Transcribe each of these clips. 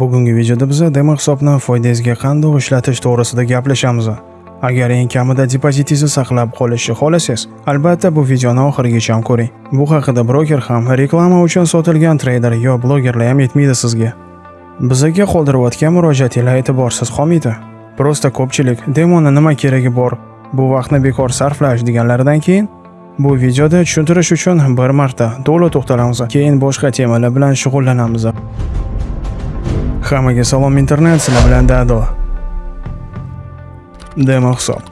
Bugungi videoda biz demo hisobni foydangizga qanday ishlatish to'g'risida gaplashamiz. Agar eng kamida depozitingizni saqlab qolishni xohlasangiz, albatta bu videoni oxirigacha ko'ring. Bu haqida broker ham, reklama uchun sotilgan treyder yo blogerlar ham yetmaydi sizga. Bizga qoldirayotgan murojaatinglar e'tiborsiz qolmaydi. Prosta ko'pchilik demoni nima keragi bor, bu vaqtni bekor sarflash deganlaridan keyin bu videoda tushuntirish uchun bir marta to'la to'xtalamiz, keyin boshqa temalar bilan shug'ullanamiz. Hammaga salom internet, sizlar bilan Dado. Demo hisob.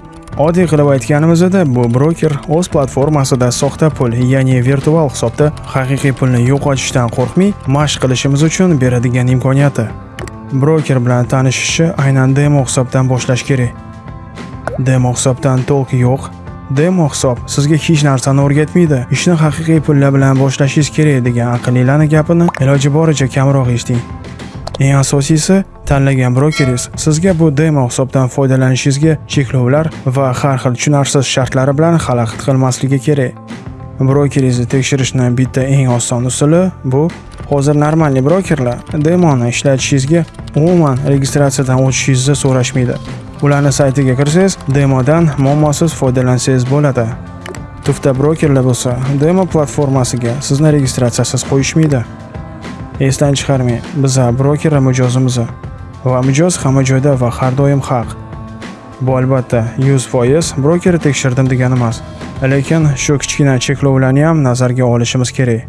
Oddiy qilib aytganimizda bu broker o'z platformasida soxta pul, ya'ni virtual hisobda haqiqiy pulni yo'qotishdan qo'rqmay mashq qilishimiz uchun beradigan imkoniyati. Broker bilan tanishishni aynan demo hisobdan boshlash kerak. Demo hisobdan to'liq yo'q. Demo hisob sizga hech narsani o'rgatmaydi. Ishni haqiqiy pullar bilan boshlashingiz kerak degan aqllilarni gapini iloji boricha kamroq eshiting. Eng asosiysi, tanlagan brokeringiz sizga bu demo hisobdan foydalanishingizga cheklovlar va har xil tushunarsiz shartlari bilan xalaqit qilmasligi kerak. Brokeringizni tekshirishning bitta eng oson usuli bu hozir normalniy brokerlar demoni ishlatishingizga umuman registratsiyadan o'tishingizni so'rashmaydi. Ularni saytiga kirsangiz, demodan muammosiz foydalansangiz bo'ladi. Tufta brokerlar bo'lsa, demo platformasiga sizni registratsiyasiz qo'yishmaydi. Esdan chiqarmang, biz broker mijozimiz va mijoz hamma joyda va har doim haq. Bu albatta 100% broker tekshirdim degani emas, lekin shu kichkina cheklovlarni ham nazarga olishimiz kerak.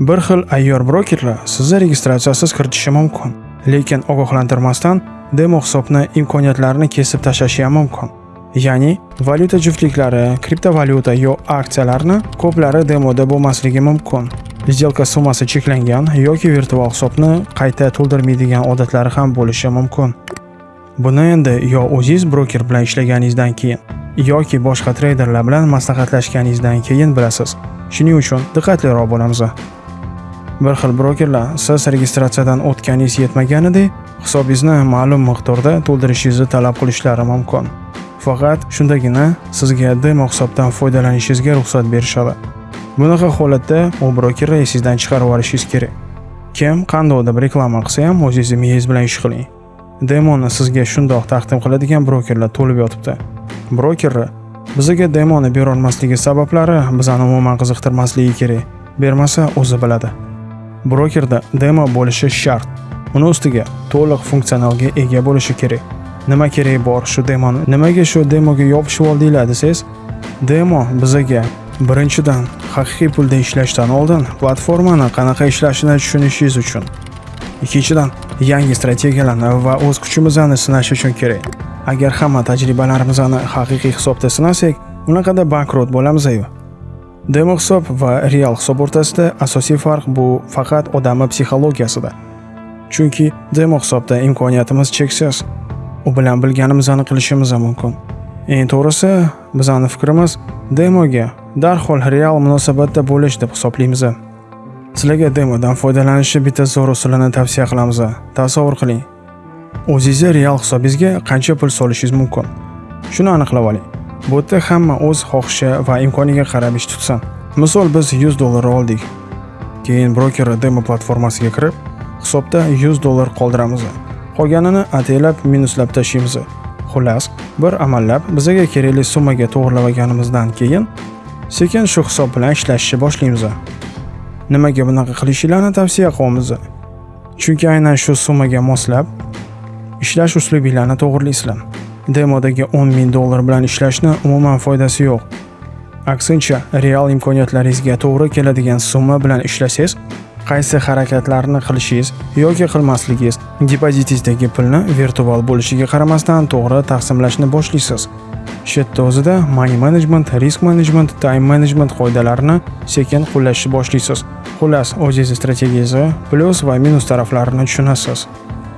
Bir xil ayyor brokerlar sizni registratsiyasiz kiritishi mumkin, lekin ogohlantirmasdan demo hisobni imkoniyatlarini kesib tashlashi ham mumkin. Ya'ni valyuta juftliklari, kriptovalyuta yo aksiyalarni ko'plari demoda bo'lmasligi mumkin. Сделка summasi cheklangan yoki virtual hisobni qayta to'ldirmaydigan odatlari ham bo'lishi mumkin. Buni endi yo o'zingiz broker bilan ishlaganingizdan keyin yoki boshqa treyderlar bilan maslahatlashganingizdan keyin bilasiz. Shuning uchun diqqatliroq bo'lamiz. Bir xil brokerlar siz registratsiyadan o'tganingiz yetmaganidek, hisobingizni ma'lum miqdorda to'ldirishingizni talab qilishlari mumkin. Faqat shundagina sizga demo hisobdan foydalanishingizga ruxsat berishadi. Bunaqa holatda u brokerni chiqarib yuborishingiz kerak. Kim qandaydir reklama qilsa ham o'zingiz miyangiz bilan ish qiling. Demonni sizga shundoq taqdim qiladigan brokerlar to'lib yotibdi. Brokerlar bizga demoni bera olmasligi sabablari bizani umuman qiziqtirmasligi kerak. Bermasa o'zi biladi. Brokerda demo bo'lishi shart. Uni ustiga to'liq funksionalga ega bo'lishi kerak. Nima kerak bor shu demoni? Nimaga shu demoga yopishib oldinglar desangiz, demo bizga Birinchidan, haqiqiy pulda ishlashdan oldin platformani qanaqa ishlashini tushunishingiz uchun. Ikkinchidan, yangi strategiyalarni va o'z kuchimizni sinash uchun kerak. Agar hamma tajribalarimizni haqiqiy hisobda sinasak, unaqada bankrot bo'lamiz-ku. Demo hisob va real hisob o'rtasida asosiy farq bu faqat odamning psixologiyasida. Chunki demo hisobda imkoniyatimiz cheksiz. U bilan bilganimizni qilishimiz mumkin. Eng to'g'risi, bizning fikrimiz demoga darhol real munosabatda bo'lish deb hisoblaymiz. Sizlarga demodan foydalanishni bitta zo'r usulini tavsiya qilamiz. Tasavvur qiling. o'zingizni real hisobingizga qancha pul solishingiz mumkin? Shuni aniqlab oling. Bu yerda hamma o'z xohishi va imkoniga qarab ish tutsin. Misol biz 100 dollar oldik. Keyin broker demo platformasiga kirib, hisobda 100 dollar qoldiramiz. Qolganini ataylab minuslab tashlaymiz. Xullas, bir amallab bizga kerakli summaga to'g'irlab olganimizdan keyin sekin shu hisob bilan ishlashni boshlaymiz. Nimaga bunaqa qilishinglarni tavsiya qilamiz? Chunki aynan shu summaga moslab ishlash uslubinglarni to'g'rilaysizlar Demodagi 10 ming dollar bilan ishlashni umuman foydasi yo'q. Aksincha, real imkoniyatlaringizga to'g'ri keladigan summa bilan ishlasangiz, qaysi harakatlarni qilishingiz yoki qilmasligingiz depozitingizdagi pulni virtual bo'lishiga qaramasdan to'g'ri taqsimlashni boshlaysiz. Chet dozida o'zida money management, risk management, time management qoidalarini sekin qo'llashni boshlaysiz. Xullas, o'zingiz strategiyangizni plyus va minus taraflarini tushunasiz.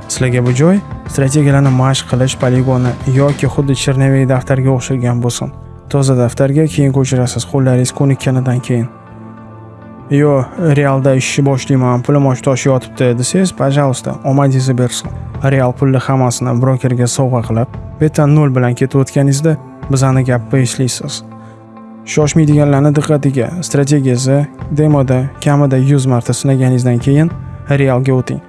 Sizlarga bu joy strategiyalarni mashq qilish poligoni yoki xuddi chernovik daftarga o'xshagan bo'lsin. Toza daftarga keyin ko'chirasiz qo'llaringiz ko'nikkanidan keyin. Yo, realda ishni boshlayman, pulim osh tosh yotibdi desangiz, пожалуйста, omadingizni bersin. Real pulni hammasini brokerga sovg'a qilib, beta nol bilan ketayotganingizda bizani gapni eshitasiz. Shoshmaydiganlarni diqqatiga, strategiyasi demoda kamida 100 marta sinaganingizdan keyin realga o'ting.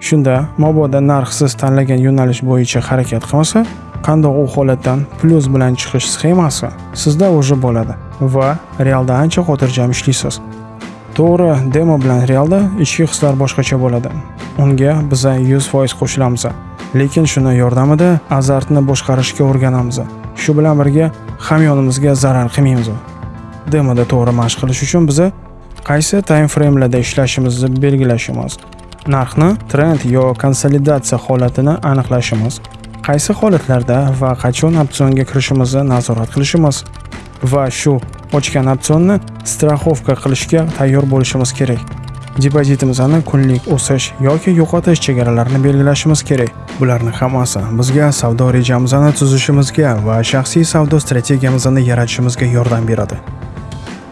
Shunda mobodo narx siz tanlagan yo'nalish bo'yicha harakat qilmasa, qandoq u holatdan plyus bilan chiqish sxemasi sizda уже bo'ladi va realda ancha xotirjam ishlaysiz. To'g'ri, demo bilan realda ichki hislar boshqacha bo'ladi. Unga biza 100% qo'shilamiz. Lekin shuni yordamida azartni boshqarishga o'rganamiz. Shu bilan birga hamyonimizga zarar qilmaymiz. Demoda to'g'ri mashq qilish uchun biza qaysi time framelarda ishlashimizni belgilashimiz, narxni trend yo konsolidatsiya holatini aniqlashimiz, qaysi holatlarda va qachon opsionga kirishimizni nazorat qilishimiz va shu ochgan opsionni strafovka qilishga tayyor bo'lishimiz kerak. Depozitimizni kunlik o'sish yoki yo'qotish chegaralarini belgilashimiz kerak. Bularning hammasi bizga savdo rejamizni tuzishimizga va shaxsiy savdo strategiyamizni yaratishimizga yordam beradi.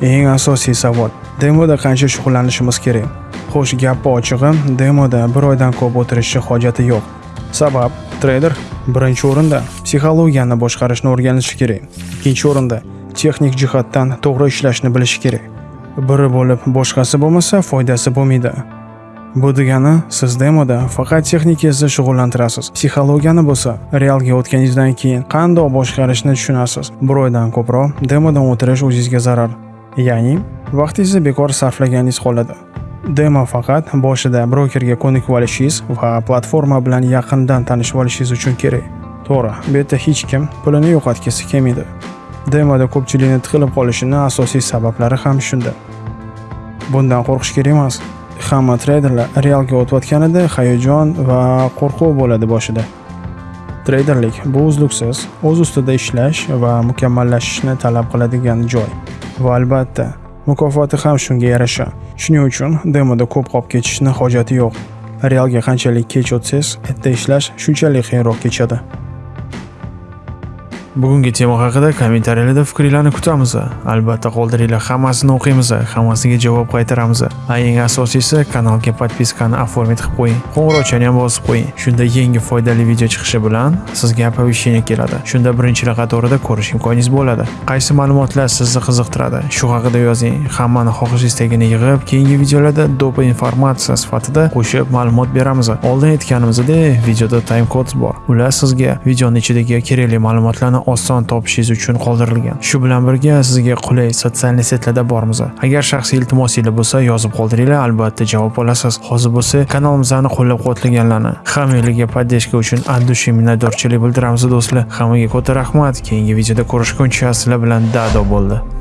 Eng asosiy savol: demoda qancha shug'ullanishimiz kerak? Xo'sh, gapni ochig'i, demoda bir oydan ko'p o'tirishni hojati yo'q. Sabab treyder birinchi o'rinda psixologiyani boshqarishni o'rganishi kerak. Ikkinchi o'rinda texnik jihatdan to'g'ri ishlashni bilishi kerak. Biri bo'lib, boshqasi bo'lmasa foydasi bo'lmaydi. Bu degani siz demoda faqat texnikasi shug'ullantirasiz. Psixologiyani bo'lsa, realga o'tganingizdan keyin qandoq boshqarishni tushunasiz. Bir oydan ko'proq demodan o'tirish o'zingizga zarar. Ya'ni vaqtingizni bekor sarflaganingiz qoladi. Demo faqat boshida brokerga ko'nikib olishingiz va platforma bilan yaqindan tanishib olishingiz uchun kerak. To'g'ri, bu yerda hech kim pulini yo'qotgisi kelmaydi. Demoda ko'pchilikni tiqilib qolishining asosiy sabablari ham shunda. Bundan qo'rqish kerak emas. Hamma treyderlar realga o'tayotganida hayajon va qo'rquv bo'ladi boshida. Treyderlik bu uzluksiz, o'z ustida ishlash va mukammallashishni talab qiladigan joy. Va albatta, mukofoti ham shunga yarasha. Shuning uchun demoda ko'p qolib ketishni hojati yo'q. Realga qanchalik kech o'tsangiz, erta ishlash shunchalik qiyinroq kechadi. Bugungi tema haqida kommentariyalarda fikringlarni kutamiz. Albatta qoldiringlar, hammasini o'qiymiz, hammasiga javob qaytaramiz. Va eng asosiysi kanalga podpiskani оформить qilib qo'ying. Qo'ng'iroqchani ham bosib qo'ying. Shunda yangi foydali video chiqishi bilan sizga оповещение keladi. Shunda birinchilar qatorida ko'rish imkoningiz bo'ladi. Qaysi ma'lumotlar sizni qiziqtiradi? Shu haqida yozing. Hammani xohish istagini yig'ib, keyingi videolarda do'pa informatsiya sifatida qo'shib ma'lumot beramiz. Oldin aytganimizdek, videoda time codes bor. Ular sizga videoning ichidagi kerakli ma'lumotlarni oson topishingiz uchun qoldirilgan. Shu bilan birga sizga qulay sotsialniy setlarda bormiz. Agar shaxsiy iltimosinglar bo'lsa, yozib qoldiringlar, albatta javob olasiz. Hozir bo'lsa kanalimizni qo'llab-quvvatlaganlarni, hammanglarga podдержка uchun от души minnatdorchilik bildiramiz do'stlar. Hammaga katta rahmat. Keyingi videoda ko'rishguncha sizlar bilan dado bo'ldi.